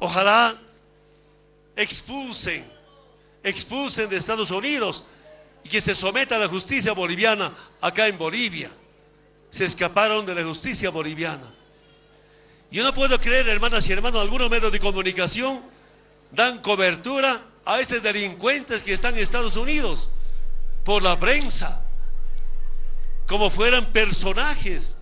Ojalá expulsen, expulsen de Estados Unidos y que se someta a la justicia boliviana acá en Bolivia. Se escaparon de la justicia boliviana. Yo no puedo creer, hermanas y hermanos, algunos medios de comunicación dan cobertura a esos delincuentes que están en Estados Unidos por la prensa, como fueran personajes.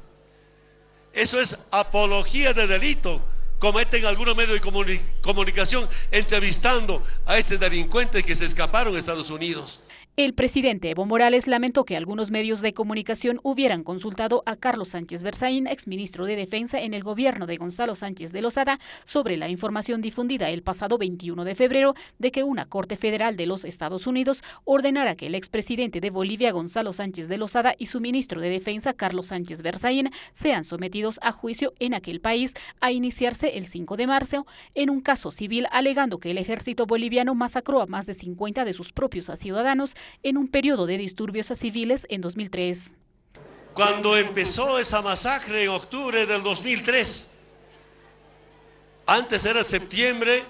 Eso es apología de delito. Cometen algunos medios de comunicación entrevistando a estos delincuentes que se escaparon a Estados Unidos. El presidente Evo Morales lamentó que algunos medios de comunicación hubieran consultado a Carlos Sánchez Berzaín, exministro de Defensa en el gobierno de Gonzalo Sánchez de Lozada, sobre la información difundida el pasado 21 de febrero de que una Corte Federal de los Estados Unidos ordenara que el expresidente de Bolivia, Gonzalo Sánchez de Lozada, y su ministro de Defensa, Carlos Sánchez Berzaín, sean sometidos a juicio en aquel país a iniciarse el 5 de marzo en un caso civil alegando que el ejército boliviano masacró a más de 50 de sus propios ciudadanos en un periodo de disturbios a civiles en 2003. Cuando empezó esa masacre en octubre del 2003, antes era septiembre,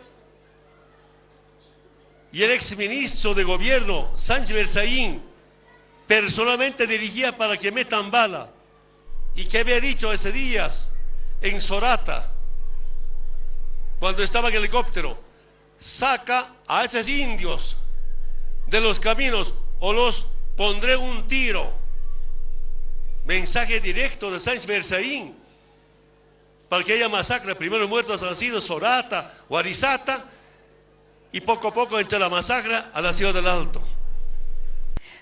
y el exministro de gobierno, Sánchez Berzaín, personalmente dirigía para que metan bala. ¿Y qué había dicho ese día en Sorata, cuando estaba en el helicóptero? Saca a esos indios de los caminos o los pondré un tiro. Mensaje directo de Sánchez Berzaín para que haya masacre. Primero muertos han sido Sorata o Arizata y poco a poco entre la masacre a la ciudad del Alto.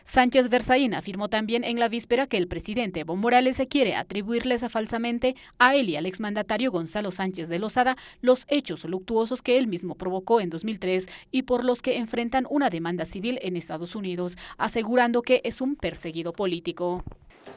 Sánchez Berzaín afirmó también en la víspera que el presidente Evo Morales se quiere atribuirles falsamente a él y al exmandatario Gonzalo Sánchez de Lozada los hechos luctuosos que él mismo provocó en 2003 y por los que enfrentan una demanda civil en Estados Unidos, asegurando que es un perseguido político.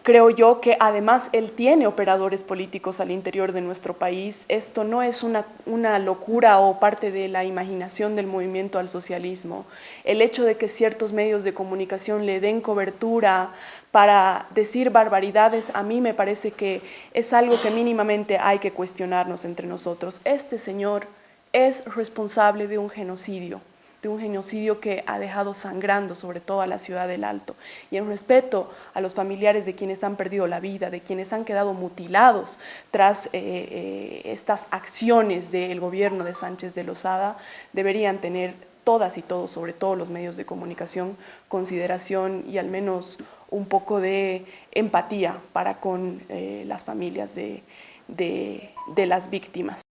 Creo yo que además él tiene operadores políticos al interior de nuestro país. Esto no es una, una, locura o parte de la imaginación del movimiento al socialismo. El hecho de que ciertos medios de comunicación le den cobertura para decir barbaridades, a mí me parece que es algo que mínimamente hay que cuestionarnos entre nosotros. Este señor es responsable de un genocidio de un genocidio que ha dejado sangrando sobre todo a la ciudad del Alto. Y en respeto a los familiares de quienes han perdido la vida, de quienes han quedado mutilados tras eh, eh, estas acciones del gobierno de Sánchez de Lozada, deberían tener todas y todos, sobre todo los medios de comunicación, consideración y al menos un poco de empatía para con eh, las familias de las víctimas.